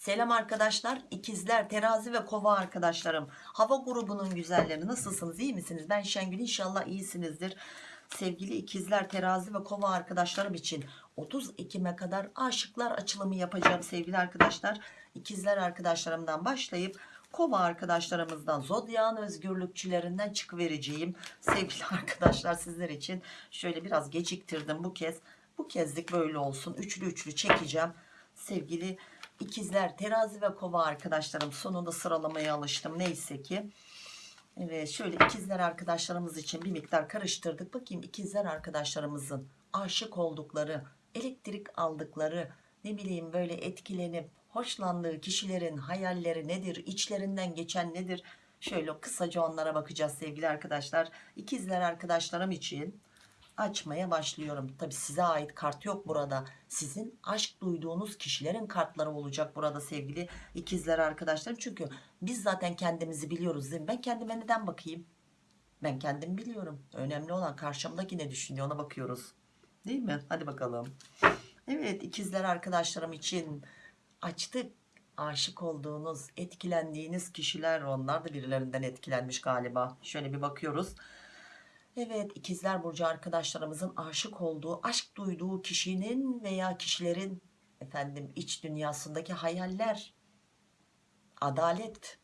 Selam arkadaşlar ikizler terazi ve kova arkadaşlarım. Hava grubunun güzelleri nasılsınız iyi misiniz? Ben Şengül inşallah iyisinizdir. Sevgili ikizler terazi ve kova arkadaşlarım için 30 Ekim'e kadar aşıklar açılımı yapacağım sevgili arkadaşlar. İkizler arkadaşlarımdan başlayıp kova arkadaşlarımızdan zodyan özgürlükçülerinden çıkıvereceğim sevgili arkadaşlar sizler için. Şöyle biraz geciktirdim bu kez. Bu kezlik böyle olsun. Üçlü üçlü çekeceğim sevgili ikizler terazi ve kova arkadaşlarım sonunda sıralamaya alıştım. Neyse ki. Evet şöyle ikizler arkadaşlarımız için bir miktar karıştırdık. Bakayım ikizler arkadaşlarımızın aşık oldukları elektrik aldıkları ne bileyim böyle etkilenip hoşlandığı kişilerin hayalleri nedir içlerinden geçen nedir? Şöyle kısaca onlara bakacağız sevgili arkadaşlar. İkizler arkadaşlarım için açmaya başlıyorum. Tabi size ait kart yok burada. Sizin aşk duyduğunuz kişilerin kartları olacak burada sevgili ikizler arkadaşlarım. Çünkü biz zaten kendimizi biliyoruz değil mi? Ben kendime neden bakayım? Ben kendim biliyorum. Önemli olan karşımdaki ne düşünüyor ona bakıyoruz. Değil mi? Hadi bakalım. Evet ikizler arkadaşlarım için açtık. Aşık olduğunuz, etkilendiğiniz kişiler onlar da birilerinden etkilenmiş galiba. Şöyle bir bakıyoruz. Evet ikizler burcu arkadaşlarımızın aşık olduğu, aşk duyduğu kişinin veya kişilerin efendim iç dünyasındaki hayaller, adalet,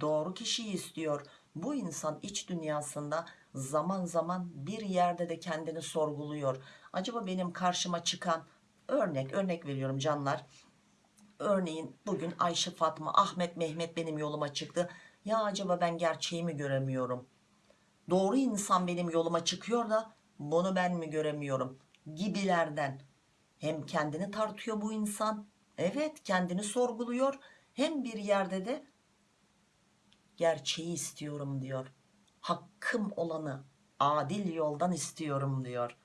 doğru kişiyi istiyor. Bu insan iç dünyasında zaman zaman bir yerde de kendini sorguluyor. Acaba benim karşıma çıkan örnek örnek veriyorum canlar. Örneğin bugün Ayşe Fatma, Ahmet, Mehmet benim yoluma çıktı. Ya acaba ben gerçeği mi göremiyorum? Doğru insan benim yoluma çıkıyor da bunu ben mi göremiyorum gibilerden. Hem kendini tartıyor bu insan evet kendini sorguluyor hem bir yerde de gerçeği istiyorum diyor. Hakkım olanı adil yoldan istiyorum diyor.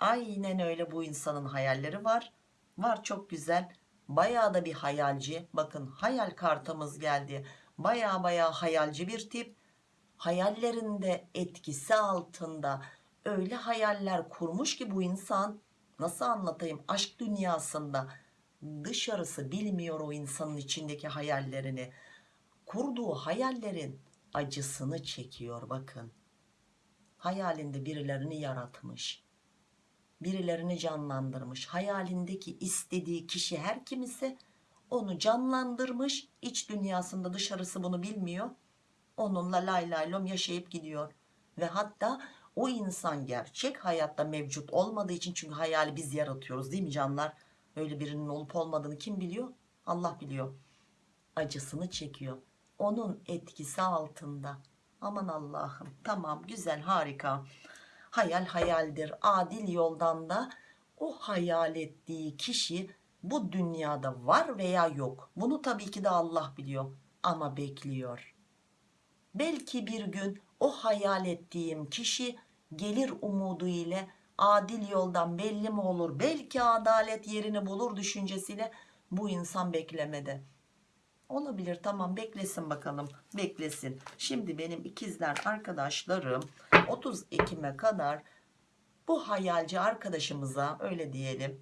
Aynen öyle bu insanın hayalleri var. Var çok güzel. Bayağı da bir hayalci. Bakın hayal kartımız geldi. Bayağı bayağı hayalci bir tip hayallerinde etkisi altında öyle hayaller kurmuş ki bu insan nasıl anlatayım aşk dünyasında dışarısı bilmiyor o insanın içindeki hayallerini. Kurduğu hayallerin acısını çekiyor bakın. Hayalinde birilerini yaratmış birilerini canlandırmış. Hayalindeki istediği kişi her kim ise onu canlandırmış iç dünyasında dışarısı bunu bilmiyor onunla lay lay lom yaşayıp gidiyor. Ve hatta o insan gerçek hayatta mevcut olmadığı için çünkü hayali biz yaratıyoruz değil mi canlar? Öyle birinin olup olmadığını kim biliyor? Allah biliyor. Acısını çekiyor. Onun etkisi altında. Aman Allah'ım tamam güzel harika. Hayal hayaldir. Adil yoldan da o hayal ettiği kişi bu dünyada var veya yok. Bunu tabii ki de Allah biliyor ama bekliyor belki bir gün o hayal ettiğim kişi gelir umudu ile adil yoldan belli mi olur belki adalet yerini bulur düşüncesiyle bu insan beklemede olabilir tamam beklesin bakalım beklesin. Şimdi benim ikizler arkadaşlarım 30 Ekim'e kadar bu hayalci arkadaşımıza öyle diyelim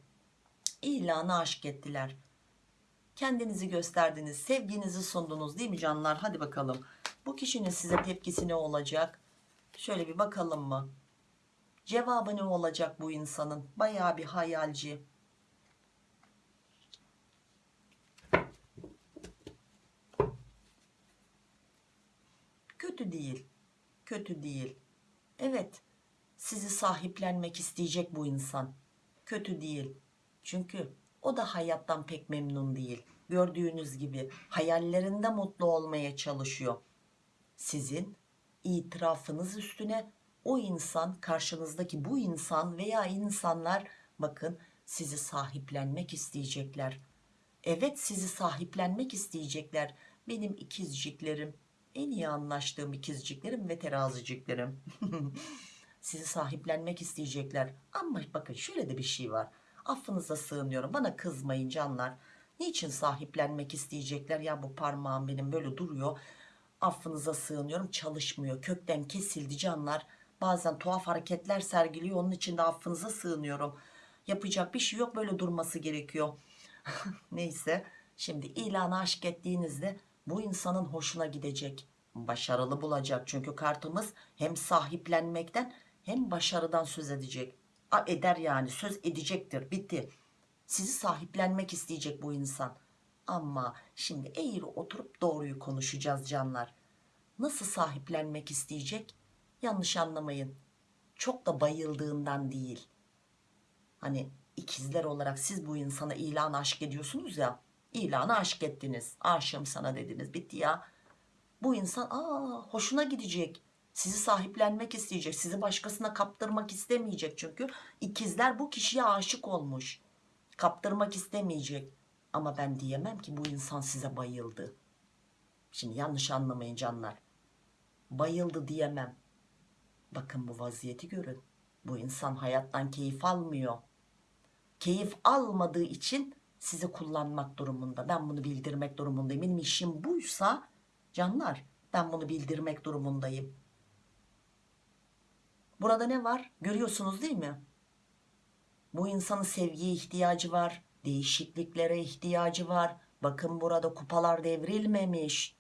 ilanı aşk ettiler. Kendinizi gösterdiniz sevginizi sundunuz değil mi canlar? Hadi bakalım bu kişinin size tepkisi ne olacak? Şöyle bir bakalım mı? Cevabı ne olacak bu insanın? Baya bir hayalci. Kötü değil kötü değil. Evet sizi sahiplenmek isteyecek bu insan. Kötü değil. Çünkü o da hayattan pek memnun değil. Gördüğünüz gibi hayallerinde mutlu olmaya çalışıyor sizin itirafınız üstüne o insan karşınızdaki bu insan veya insanlar bakın sizi sahiplenmek isteyecekler. Evet sizi sahiplenmek isteyecekler. Benim ikizciklerim en iyi anlaştığım ikizciklerim ve teraziciklerim. Sizi sahiplenmek isteyecekler. Ama bakın şöyle de bir şey var. Affınıza sığınıyorum. Bana kızmayın canlar. Niçin sahiplenmek isteyecekler? Ya bu parmağım benim böyle duruyor affınıza sığınıyorum çalışmıyor kökten kesildi canlar bazen tuhaf hareketler sergiliyor onun için de affınıza sığınıyorum yapacak bir şey yok böyle durması gerekiyor neyse Şimdi ilanı aşk ettiğinizde bu insanın hoşuna gidecek. Başarılı bulacak. Çünkü kartımız hem sahiplenmekten hem başarıdan söz edecek. Eder yani söz edecektir. Bitti. Sizi sahiplenmek isteyecek bu insan. Ama şimdi eğri oturup doğruyu konuşacağız canlar. Nasıl sahiplenmek isteyecek? Yanlış anlamayın. Çok da bayıldığından değil. Hani ikizler olarak siz bu insana ilan aşk ediyorsunuz ya. İlanı aşk ettiniz. Aşığım sana dediniz. Bitti ya. Bu insan aa hoşuna gidecek. Sizi sahiplenmek isteyecek. Sizi başkasına kaptırmak istemeyecek. Çünkü ikizler bu kişiye aşık olmuş. Kaptırmak istemeyecek. Ama ben diyemem ki bu insan size bayıldı. Şimdi yanlış anlamayın canlar. Bayıldı diyemem. Bakın bu vaziyeti görün. Bu insan hayattan keyif almıyor. Keyif almadığı için sizi kullanmak durumunda. Ben bunu bildirmek durumundayım. Benim işim buysa canlar ben bunu bildirmek durumundayım. Burada ne var? Görüyorsunuz değil mi? Bu insanın sevgiye ihtiyacı var. Değişikliklere ihtiyacı var. Bakın burada kupalar devrilmemiş.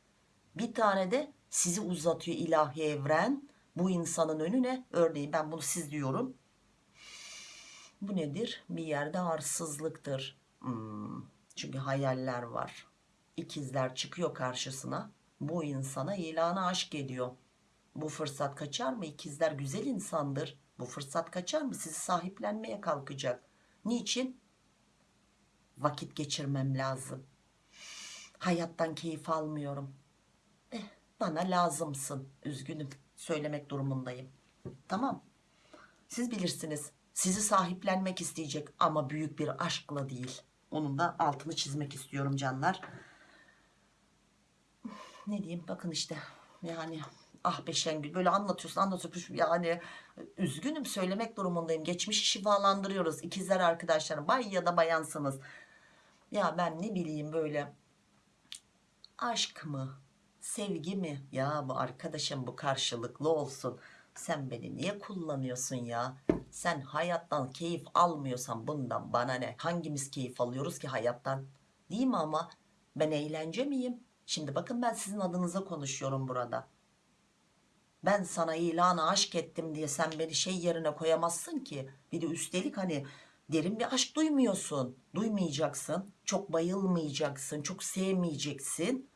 Bir tane de sizi uzatıyor ilahi evren. Bu insanın önüne örneğin ben bunu siz diyorum. Bu nedir? Bir yerde arsızlıktır. Hmm, Çünkü hayaller var. İkizler çıkıyor karşısına. Bu insana ilanı aşk ediyor. Bu fırsat kaçar mı? İkizler güzel insandır. Bu fırsat kaçar mı? Sizi sahiplenmeye kalkacak. Niçin? Vakit geçirmem lazım. Hayattan keyif almıyorum. Eh, bana lazımsın. Üzgünüm. Söylemek durumundayım. Tamam. Siz bilirsiniz. Sizi sahiplenmek isteyecek ama büyük bir aşkla değil. Onun da altını çizmek istiyorum canlar. Ne diyeyim bakın işte yani ah be Şengül böyle anlatıyorsun anlatıyorsun yani üzgünüm söylemek durumundayım. Geçmişi şifalandırıyoruz ikizler arkadaşlarım bay ya da bayansınız. Ya ben ne bileyim böyle aşk mı sevgi mi? Ya bu arkadaşım bu karşılıklı olsun. Sen beni niye kullanıyorsun ya? Sen hayattan keyif almıyorsan bundan bana ne? Hangimiz keyif alıyoruz ki hayattan? Değil mi ama? Ben eğlence miyim? Şimdi bakın ben sizin adınıza konuşuyorum burada. Ben sana ilanı aşk ettim diye sen beni şey yerine koyamazsın ki. Bir de üstelik hani derin bir aşk duymuyorsun duymayacaksın çok bayılmayacaksın çok sevmeyeceksin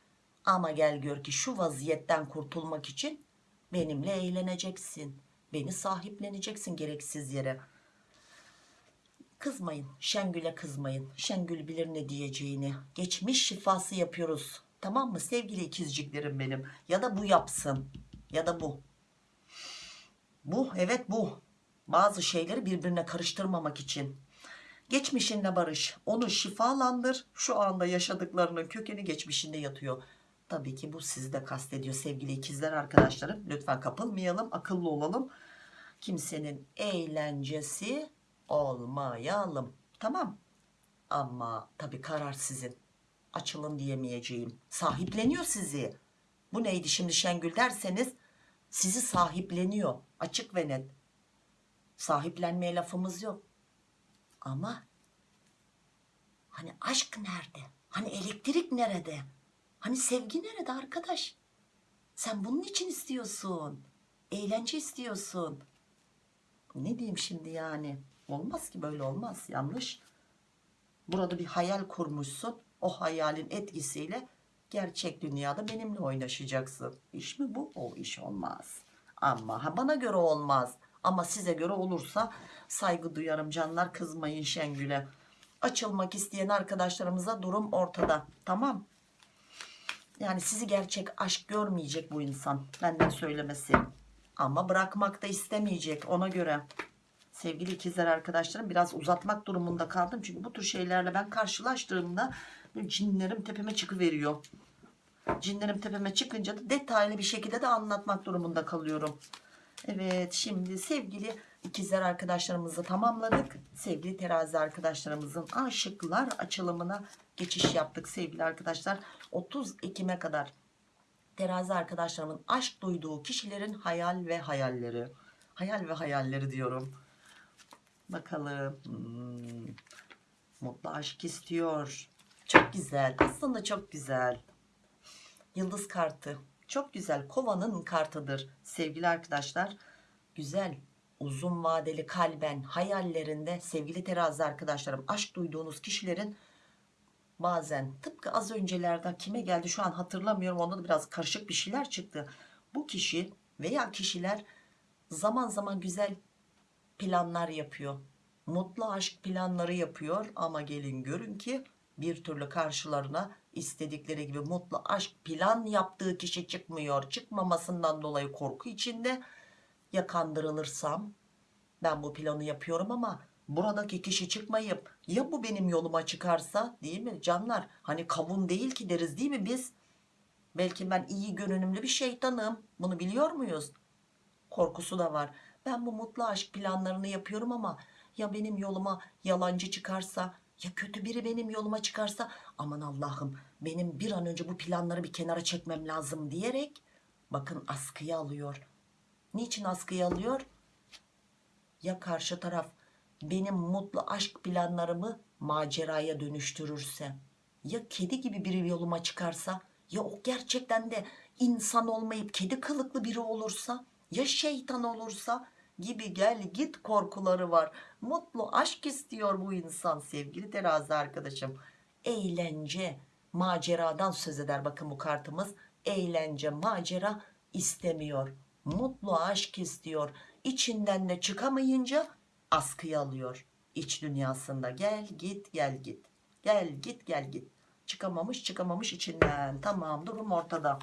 ama gel gör ki şu vaziyetten kurtulmak için benimle eğleneceksin. Beni sahipleneceksin gereksiz yere. Kızmayın. Şengül'e kızmayın. Şengül bilir ne diyeceğini. Geçmiş şifası yapıyoruz. Tamam mı sevgili ikizciklerim benim. Ya da bu yapsın. Ya da bu. Bu evet bu. Bazı şeyleri birbirine karıştırmamak için. Geçmişinle barış. Onu şifalandır. Şu anda yaşadıklarının kökeni geçmişinde yatıyor. Tabii ki bu sizi de kastediyor sevgili ikizler arkadaşlarım. Lütfen kapılmayalım, akıllı olalım. Kimsenin eğlencesi olmayalım. Tamam. Ama tabii karar sizin. Açılın diyemeyeceğim. Sahipleniyor sizi. Bu neydi şimdi Şengül derseniz sizi sahipleniyor. Açık ve net. Sahiplenmeye lafımız yok. Ama hani aşk nerede? Hani elektrik nerede? Hani sevgi nerede arkadaş? Sen bunun için istiyorsun. Eğlence istiyorsun. Ne diyeyim şimdi yani? Olmaz ki böyle olmaz. Yanlış. Burada bir hayal kurmuşsun. O hayalin etkisiyle gerçek dünyada benimle oynaşacaksın. İş mi bu? O iş olmaz. Ama bana göre olmaz. Ama size göre olursa saygı duyarım canlar. Kızmayın Şengül'e. Açılmak isteyen arkadaşlarımıza durum ortada. Tamam. Yani sizi gerçek aşk görmeyecek bu insan. Benden söylemesi. Ama bırakmak da istemeyecek ona göre. Sevgili ikizler arkadaşlarım biraz uzatmak durumunda kaldım. Çünkü bu tür şeylerle ben karşılaştığımda cinlerim tepeme çıkıveriyor. Cinlerim tepeme çıkınca da detaylı bir şekilde de anlatmak durumunda kalıyorum. Evet şimdi sevgili ikizler arkadaşlarımızı tamamladık. Sevgili terazi arkadaşlarımızın aşıklar açılımına geçiş yaptık sevgili arkadaşlar. 30 Ekim'e kadar terazi arkadaşlarımın aşk duyduğu kişilerin hayal ve hayalleri. Hayal ve hayalleri diyorum. Bakalım. Hmm. Mutlu aşk istiyor. Çok güzel. Aslında çok güzel. Yıldız kartı. Çok güzel. Kovanın kartıdır. Sevgili arkadaşlar. Güzel. Uzun vadeli kalben hayallerinde sevgili terazi arkadaşlarım aşk duyduğunuz kişilerin bazen tıpkı az öncelerde kime geldi şu an hatırlamıyorum onda da biraz karışık bir şeyler çıktı. Bu kişi veya kişiler zaman zaman güzel planlar yapıyor. Mutlu aşk planları yapıyor ama gelin görün ki bir türlü karşılarına istedikleri gibi mutlu aşk plan yaptığı kişi çıkmıyor. Çıkmamasından dolayı korku içinde ya kandırılırsam? Ben bu planı yapıyorum ama buradaki kişi çıkmayıp ya bu benim yoluma çıkarsa değil mi canlar? Hani kavun değil ki deriz değil mi biz? Belki ben iyi görünümlü bir şeytanım. Bunu biliyor muyuz? Korkusu da var. Ben bu mutlu aşk planlarını yapıyorum ama ya benim yoluma yalancı çıkarsa ya kötü biri benim yoluma çıkarsa aman Allah'ım benim bir an önce bu planları bir kenara çekmem lazım diyerek bakın askıya alıyor. Niçin askıya alıyor? Ya karşı taraf benim mutlu aşk planlarımı maceraya dönüştürürse ya kedi gibi biri yoluma çıkarsa ya o gerçekten de insan olmayıp kedi kılıklı biri olursa ya şeytan olursa gibi gel git korkuları var. Mutlu aşk istiyor bu insan sevgili terazi arkadaşım. Eğlence maceradan söz eder. Bakın bu kartımız. Eğlence macera istemiyor. Mutlu aşk istiyor. İçinden de çıkamayınca askıya alıyor. İç dünyasında gel git gel git. Gel git gel git. Çıkamamış çıkamamış içinden. Tamam durum ortada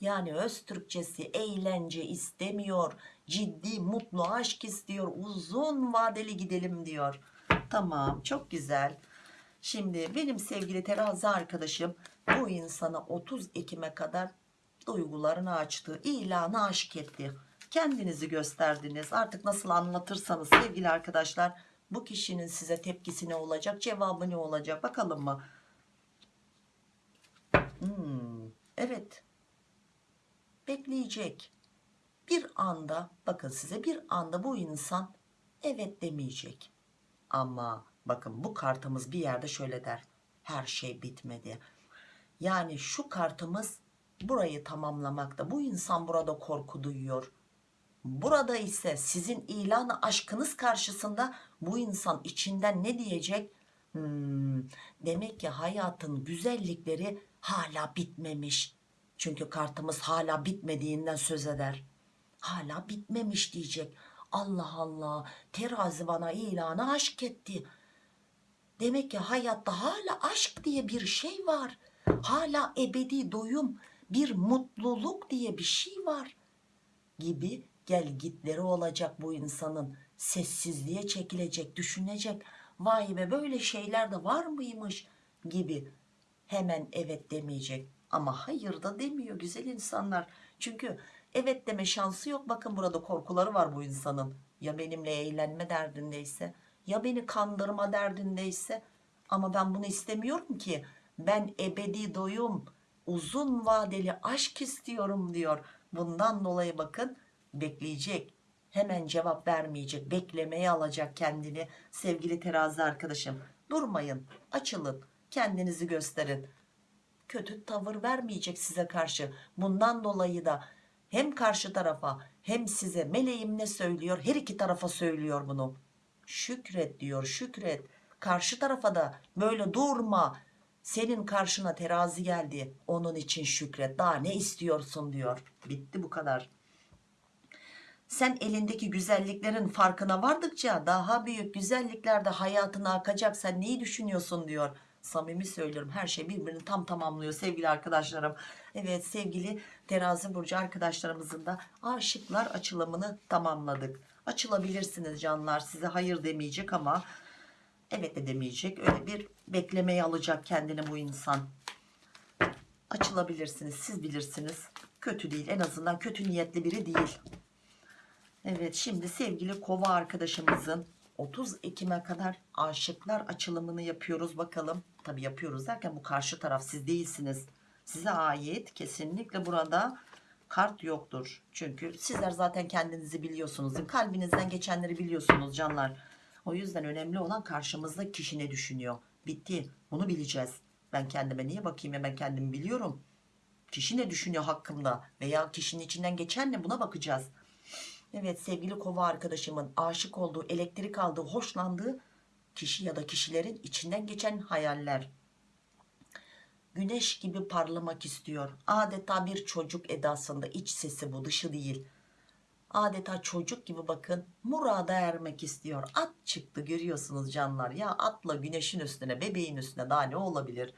yani öz Türkçesi eğlence istemiyor. Ciddi mutlu aşk istiyor. Uzun vadeli gidelim diyor. Tamam çok güzel. Şimdi benim sevgili terazi arkadaşım bu insana 30 Ekim'e kadar duygularını açtı ilanı aşk etti. Kendinizi gösterdiniz. Artık nasıl anlatırsanız sevgili arkadaşlar bu kişinin size tepkisi ne olacak cevabı ne olacak bakalım mı? Hmm, evet bekleyecek. Bir anda bakın size bir anda bu insan evet demeyecek. Ama bakın bu kartımız bir yerde şöyle der her şey bitmedi. Yani şu kartımız burayı tamamlamakta. Bu insan burada korku duyuyor. Burada ise sizin ilanı aşkınız karşısında bu insan içinden ne diyecek? Hmm, demek ki hayatın güzellikleri hala bitmemiş çünkü kartımız hala bitmediğinden söz eder. Hala bitmemiş diyecek. Allah Allah terazi bana ilanı aşk etti. Demek ki hayatta hala aşk diye bir şey var. Hala ebedi doyum bir mutluluk diye bir şey var gibi gel gitleri olacak bu insanın. Sessizliğe çekilecek düşünecek. Vay be böyle şeyler de var mıymış gibi hemen evet demeyecek ama hayır da demiyor güzel insanlar. Çünkü evet deme şansı yok. Bakın burada korkuları var bu insanın. Ya benimle eğlenme derdindeyse ya beni kandırma derdindeyse ama ben bunu istemiyorum ki. Ben ebedi doyum uzun vadeli aşk istiyorum diyor. Bundan dolayı bakın bekleyecek hemen cevap vermeyecek beklemeye alacak kendini sevgili terazi arkadaşım. Durmayın açılın kendinizi gösterin kötü tavır vermeyecek size karşı. Bundan dolayı da hem karşı tarafa hem size meleğim ne söylüyor? Her iki tarafa söylüyor bunu. Şükret diyor şükret. Karşı tarafa da böyle durma. Senin karşına terazi geldi. Onun için şükret. Daha ne istiyorsun diyor. Bitti bu kadar. Sen elindeki güzelliklerin farkına vardıkça daha büyük güzellikler de hayatına akacak sen neyi düşünüyorsun diyor samimi söylüyorum. Her şey birbirini tam tamamlıyor sevgili arkadaşlarım. Evet sevgili terazi burcu arkadaşlarımızın da aşıklar açılımını tamamladık. Açılabilirsiniz canlar size hayır demeyecek ama evet de demeyecek. Öyle bir beklemeye alacak kendini bu insan. Açılabilirsiniz siz bilirsiniz. Kötü değil en azından kötü niyetli biri değil. Evet şimdi sevgili kova arkadaşımızın 30 Ekim'e kadar aşıklar açılımını yapıyoruz bakalım. Tabi yapıyoruz derken bu karşı taraf siz değilsiniz. Size ait kesinlikle burada kart yoktur. Çünkü sizler zaten kendinizi biliyorsunuz. Kalbinizden geçenleri biliyorsunuz canlar. O yüzden önemli olan karşımızda kişi ne düşünüyor. bitti bunu bileceğiz ben kendime niye bakayım ya ben kendimi biliyorum kişi ne düşünüyor hakkımda veya kişinin içinden geçen ne buna bakacağız evet sevgili kova arkadaşımın aşık olduğu elektrik aldığı hoşlandığı kişi ya da kişilerin içinden geçen hayaller. Güneş gibi parlamak istiyor. Adeta bir çocuk edasında iç sesi bu dışı değil. Adeta çocuk gibi bakın murada ermek istiyor. At çıktı görüyorsunuz canlar. Ya atla güneşin üstüne bebeğin üstüne daha ne olabilir?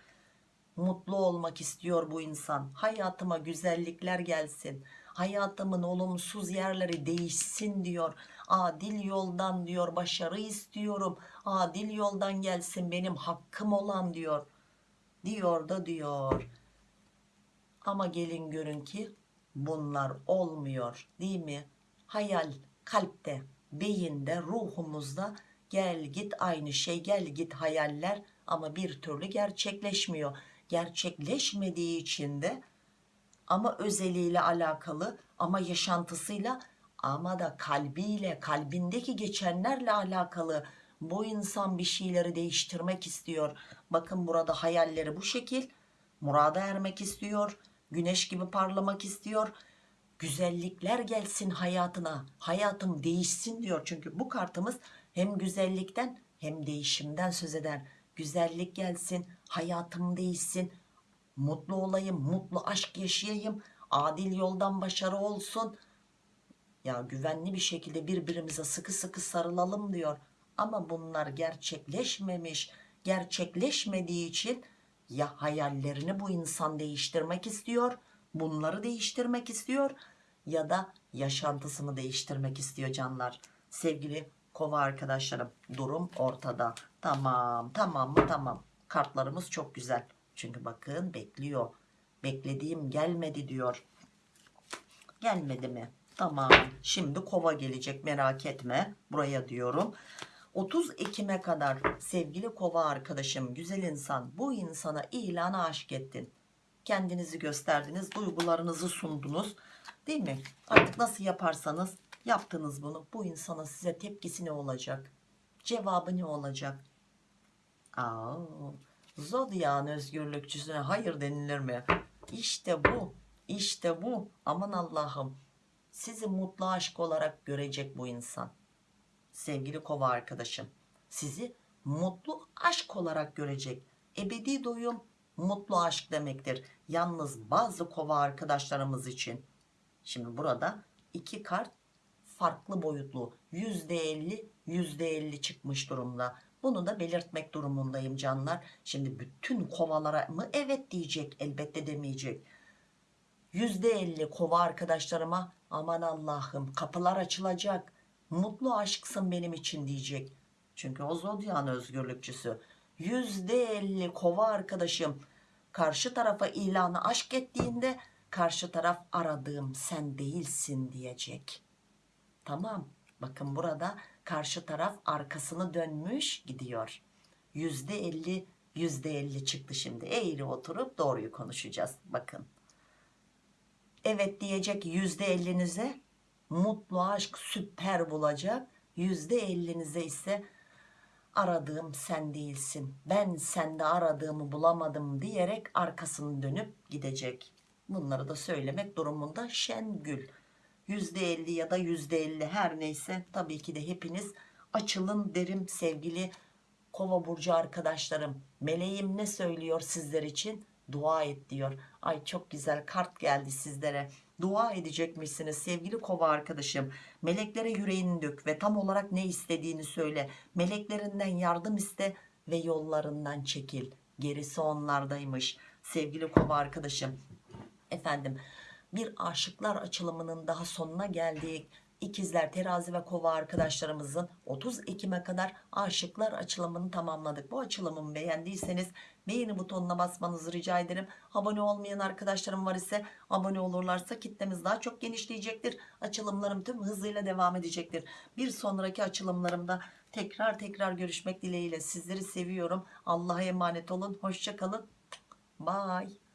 Mutlu olmak istiyor bu insan. Hayatıma güzellikler gelsin hayatımın olumsuz yerleri değişsin diyor. Adil yoldan diyor başarı istiyorum. Adil yoldan gelsin benim hakkım olan diyor. Diyor da diyor. Ama gelin görün ki bunlar olmuyor değil mi? Hayal kalpte beyinde ruhumuzda gel git aynı şey gel git hayaller. Ama bir türlü gerçekleşmiyor. Gerçekleşmediği için de ama özeliyle alakalı ama yaşantısıyla ama da kalbiyle kalbindeki geçenlerle alakalı. Bu insan bir şeyleri değiştirmek istiyor. Bakın burada hayalleri bu şekil. Murada ermek istiyor güneş gibi parlamak istiyor. Güzellikler gelsin hayatına. Hayatım değişsin diyor. Çünkü bu kartımız hem güzellikten hem değişimden söz eder. Güzellik gelsin hayatım değişsin mutlu olayım mutlu aşk yaşayayım. Adil yoldan başarı olsun. Ya güvenli bir şekilde birbirimize sıkı sıkı sarılalım diyor. Ama bunlar gerçekleşmemiş. Gerçekleşmediği için ya hayallerini bu insan değiştirmek istiyor bunları değiştirmek istiyor ya da yaşantısını değiştirmek istiyor canlar. Sevgili kova arkadaşlarım durum ortada. Tamam tamam mı? Tamam. Kartlarımız çok güzel çünkü bakın bekliyor. Beklediğim gelmedi diyor. Gelmedi mi? Tamam. Şimdi kova gelecek merak etme. Buraya diyorum. 30 Ekim'e kadar sevgili kova arkadaşım güzel insan bu insana ilanı aşk ettin. Kendinizi gösterdiniz duygularınızı sundunuz. Değil mi? Artık nasıl yaparsanız yaptınız bunu. Bu insanın size tepkisi ne olacak? Cevabı ne olacak? Aa, Zodya'nın özgürlükçüsüne hayır denilir mi? İşte bu işte bu. Aman Allah'ım. Sizi mutlu aşk olarak görecek bu insan. Sevgili kova arkadaşım sizi mutlu aşk olarak görecek. Ebedi doyum mutlu aşk demektir. Yalnız bazı kova arkadaşlarımız için. Şimdi burada iki kart farklı boyutlu. %50 %50 çıkmış durumda. Bunu da belirtmek durumundayım canlar. Şimdi bütün kovalara mı? Evet diyecek elbette demeyecek. %50 kova arkadaşlarıma aman Allah'ım kapılar açılacak. Mutlu aşksın benim için. diyecek. Çünkü o zodyan özgürlükçüsü. %50 kova arkadaşım karşı tarafa ilanı aşk ettiğinde karşı taraf aradığım sen değilsin diyecek. Tamam bakın burada karşı taraf arkasını dönmüş gidiyor. %50 %50 çıktı şimdi. Eğri oturup doğruyu konuşacağız bakın. Evet diyecek %50'nize mutlu aşk süper bulacak. %50'nize ise aradığım sen değilsin. Ben sende aradığımı bulamadım diyerek arkasını dönüp gidecek. Bunları da söylemek durumunda Şengül %50 ya da %50 her neyse. Tabii ki de hepiniz açılın derim sevgili kova burcu arkadaşlarım. Meleğim ne söylüyor sizler için? Dua et diyor. Ay çok güzel kart geldi sizlere. Dua edecekmişsiniz sevgili kova arkadaşım? Meleklere yüreğini dök ve tam olarak ne istediğini söyle. Meleklerinden yardım iste ve yollarından çekil. Gerisi onlardaymış sevgili kova arkadaşım. Efendim bir aşıklar açılımının daha sonuna geldik İkizler, terazi ve kova arkadaşlarımızın 30 Ekim'e kadar aşıklar açılımını tamamladık. Bu açılımımı beğendiyseniz beğeni butonuna basmanızı rica ederim. Abone olmayan arkadaşlarım var ise abone olurlarsa kitlemiz daha çok genişleyecektir. Açılımlarım tüm hızıyla devam edecektir. Bir sonraki açılımlarımda tekrar tekrar görüşmek dileğiyle sizleri seviyorum. Allah'a emanet olun. Hoşçakalın. Bye.